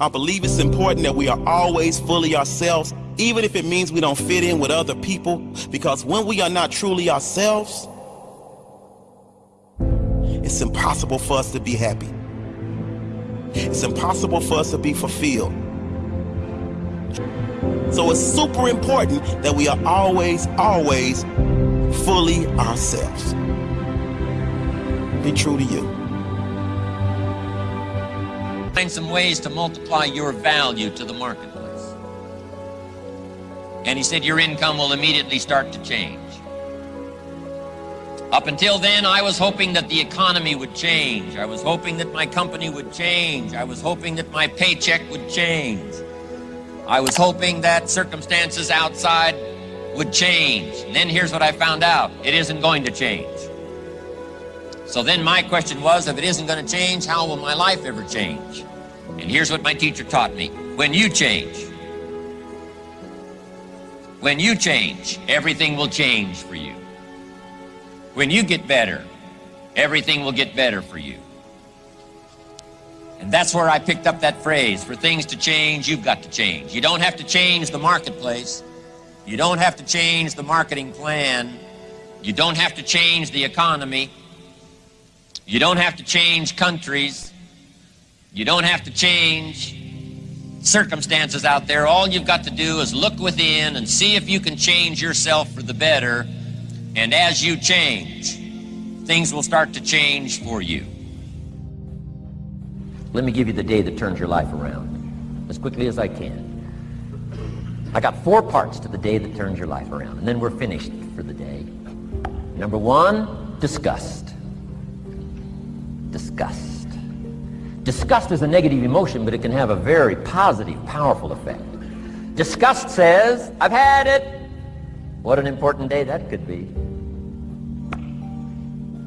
I believe it's important that we are always fully ourselves, even if it means we don't fit in with other people, because when we are not truly ourselves, it's impossible for us to be happy. It's impossible for us to be fulfilled. So it's super important that we are always, always fully ourselves. Be true to you. Find some ways to multiply your value to the marketplace. And he said your income will immediately start to change. Up until then, I was hoping that the economy would change. I was hoping that my company would change. I was hoping that my paycheck would change. I was hoping that circumstances outside would change. And then here's what I found out. It isn't going to change. So then my question was, if it isn't going to change, how will my life ever change? And here's what my teacher taught me. When you change, when you change, everything will change for you. When you get better, everything will get better for you. And that's where I picked up that phrase, for things to change, you've got to change. You don't have to change the marketplace. You don't have to change the marketing plan. You don't have to change the economy. You don't have to change countries. You don't have to change circumstances out there. All you've got to do is look within and see if you can change yourself for the better and as you change, things will start to change for you. Let me give you the day that turns your life around as quickly as I can. I got four parts to the day that turns your life around, and then we're finished for the day. Number one, disgust. Disgust. Disgust is a negative emotion, but it can have a very positive, powerful effect. Disgust says, I've had it. What an important day that could be.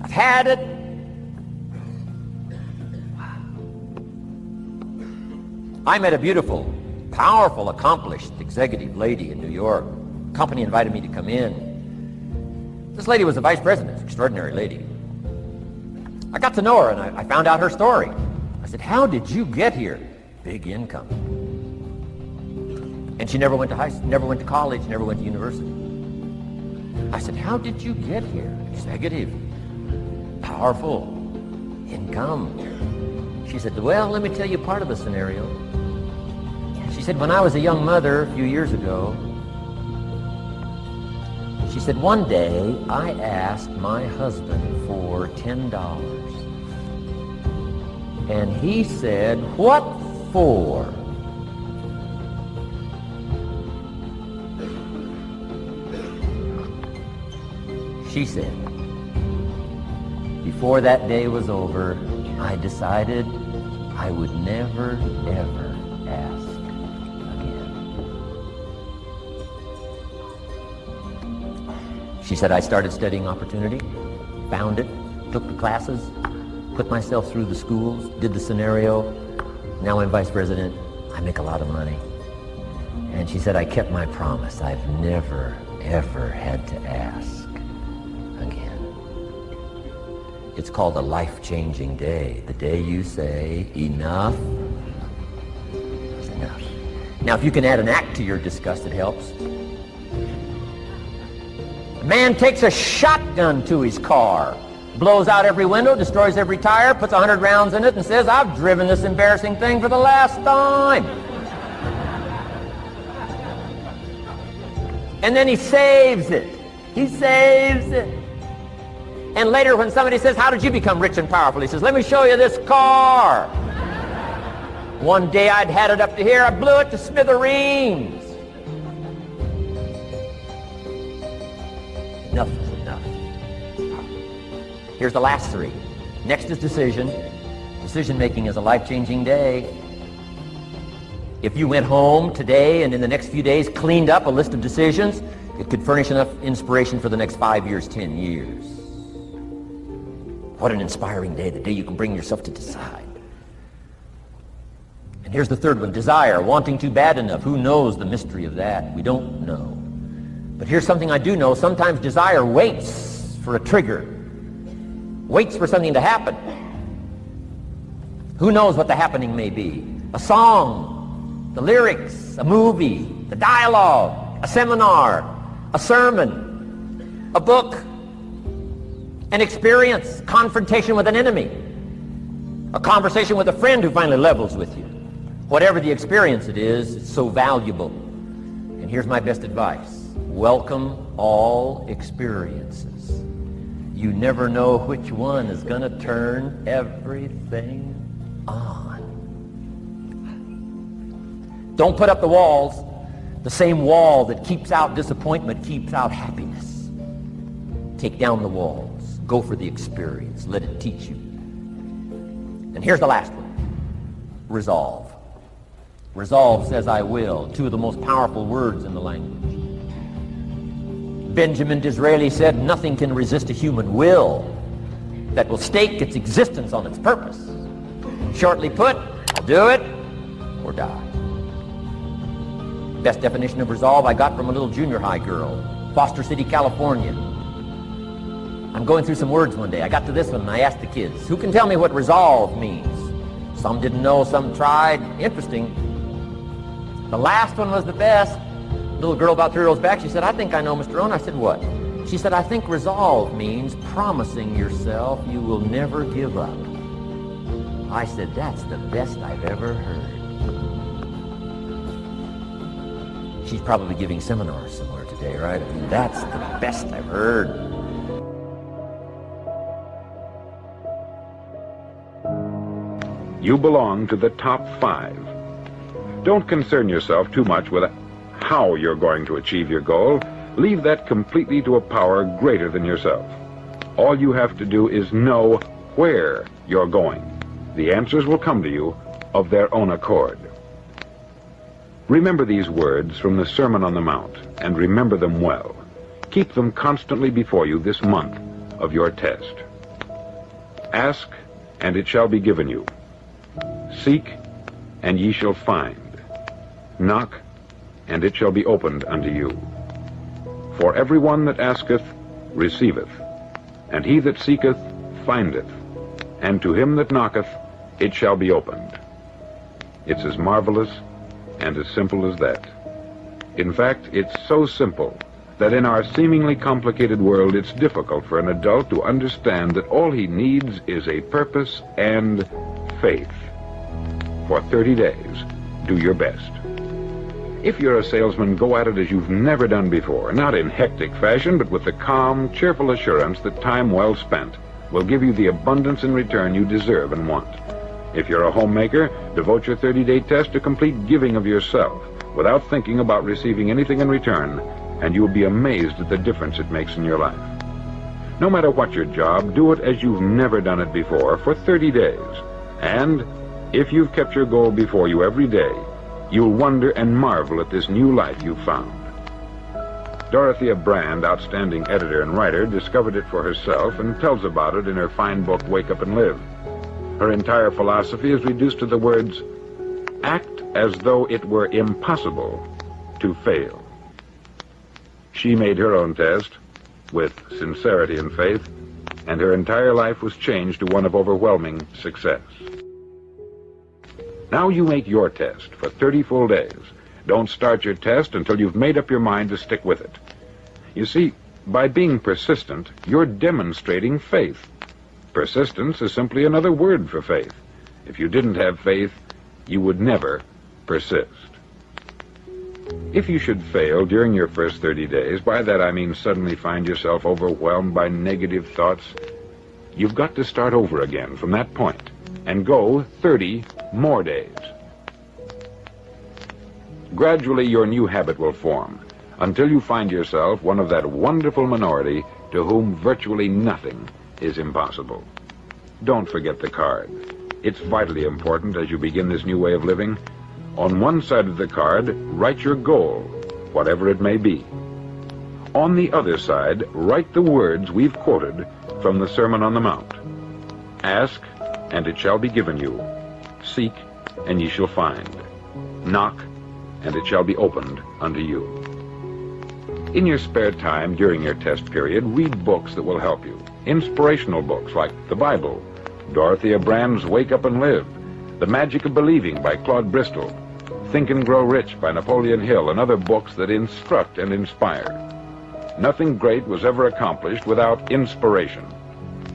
I've had it. I met a beautiful, powerful, accomplished executive lady in New York. company invited me to come in. This lady was a vice president, extraordinary lady. I got to know her and I, I found out her story. I said, how did you get here? Big income. And she never went to high never went to college, never went to university. I said, how did you get here? Executive powerful, income. She said, well, let me tell you part of the scenario. She said, when I was a young mother a few years ago, she said, one day I asked my husband for $10. And he said, what for? She said, before that day was over, I decided I would never, ever She said, I started studying opportunity, found it, took the classes, put myself through the schools, did the scenario. Now I'm vice president. I make a lot of money. And she said, I kept my promise. I've never, ever had to ask. Again. It's called a life-changing day. The day you say, enough is enough. Now, if you can add an act to your disgust, it helps. Man takes a shotgun to his car, blows out every window, destroys every tire, puts a 100 rounds in it, and says, I've driven this embarrassing thing for the last time. and then he saves it. He saves it. And later when somebody says, how did you become rich and powerful? He says, let me show you this car. One day I'd had it up to here, I blew it to smithereens. Here's the last three. Next is decision. Decision making is a life-changing day. If you went home today and in the next few days cleaned up a list of decisions, it could furnish enough inspiration for the next five years, ten years. What an inspiring day, the day you can bring yourself to decide. And here's the third one, desire, wanting too bad enough. Who knows the mystery of that? We don't know. But here's something I do know. Sometimes desire waits for a trigger, waits for something to happen. Who knows what the happening may be? a song, the lyrics, a movie, the dialogue, a seminar, a sermon, a book, an experience, confrontation with an enemy, a conversation with a friend who finally levels with you. Whatever the experience it is, it's so valuable. And here's my best advice. Welcome all experiences. You never know which one is going to turn everything on. Don't put up the walls. The same wall that keeps out disappointment keeps out happiness. Take down the walls. Go for the experience. Let it teach you. And here's the last one. Resolve. Resolve says I will. Two of the most powerful words in the language. Benjamin Disraeli said, nothing can resist a human will that will stake its existence on its purpose. Shortly put, I'll do it or die. Best definition of resolve I got from a little junior high girl, Foster City, California. I'm going through some words one day. I got to this one and I asked the kids, who can tell me what resolve means? Some didn't know, some tried. Interesting. The last one was the best little girl about three rows back, she said, I think I know Mr. Rohn. I said, what? She said, I think resolve means promising yourself you will never give up. I said, that's the best I've ever heard. She's probably giving seminars somewhere today, right? I mean, that's the best I've heard. You belong to the top five. Don't concern yourself too much with how you're going to achieve your goal, leave that completely to a power greater than yourself. All you have to do is know where you're going. The answers will come to you of their own accord. Remember these words from the Sermon on the Mount, and remember them well. Keep them constantly before you this month of your test. Ask, and it shall be given you. Seek, and ye shall find. Knock, and it shall be opened unto you. For every one that asketh receiveth, and he that seeketh findeth, and to him that knocketh it shall be opened. It's as marvelous and as simple as that. In fact, it's so simple that in our seemingly complicated world it's difficult for an adult to understand that all he needs is a purpose and faith. For 30 days, do your best. If you're a salesman, go at it as you've never done before, not in hectic fashion, but with the calm, cheerful assurance that time well spent will give you the abundance in return you deserve and want. If you're a homemaker, devote your 30-day test to complete giving of yourself without thinking about receiving anything in return, and you'll be amazed at the difference it makes in your life. No matter what your job, do it as you've never done it before for 30 days. And if you've kept your goal before you every day, You'll wonder and marvel at this new life you've found. Dorothea Brande, outstanding editor and writer, discovered it for herself and tells about it in her fine book, Wake Up and Live. Her entire philosophy is reduced to the words, act as though it were impossible to fail. She made her own test with sincerity and faith, and her entire life was changed to one of overwhelming success. Now you make your test for 30 full days. Don't start your test until you've made up your mind to stick with it. You see, by being persistent, you're demonstrating faith. Persistence is simply another word for faith. If you didn't have faith, you would never persist. If you should fail during your first 30 days, by that I mean suddenly find yourself overwhelmed by negative thoughts, you've got to start over again from that point and go 30 more days. Gradually, your new habit will form until you find yourself one of that wonderful minority to whom virtually nothing is impossible. Don't forget the card. It's vitally important as you begin this new way of living. On one side of the card, write your goal, whatever it may be. On the other side, write the words we've quoted from the Sermon on the Mount. Ask, and it shall be given you. Seek, and ye shall find. Knock, and it shall be opened unto you. In your spare time during your test period, read books that will help you. Inspirational books like the Bible, Dorothea Brande's Wake Up and Live, The Magic of Believing by Claude Bristol, Think and Grow Rich by Napoleon Hill, and other books that instruct and inspire. Nothing great was ever accomplished without inspiration.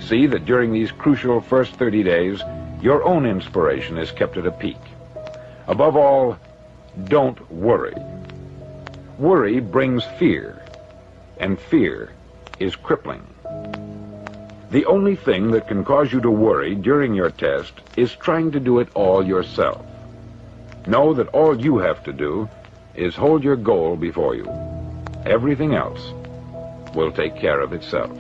See that during these crucial first 30 days, your own inspiration is kept at a peak. Above all, don't worry. Worry brings fear, and fear is crippling. The only thing that can cause you to worry during your test is trying to do it all yourself. Know that all you have to do is hold your goal before you. Everything else will take care of itself.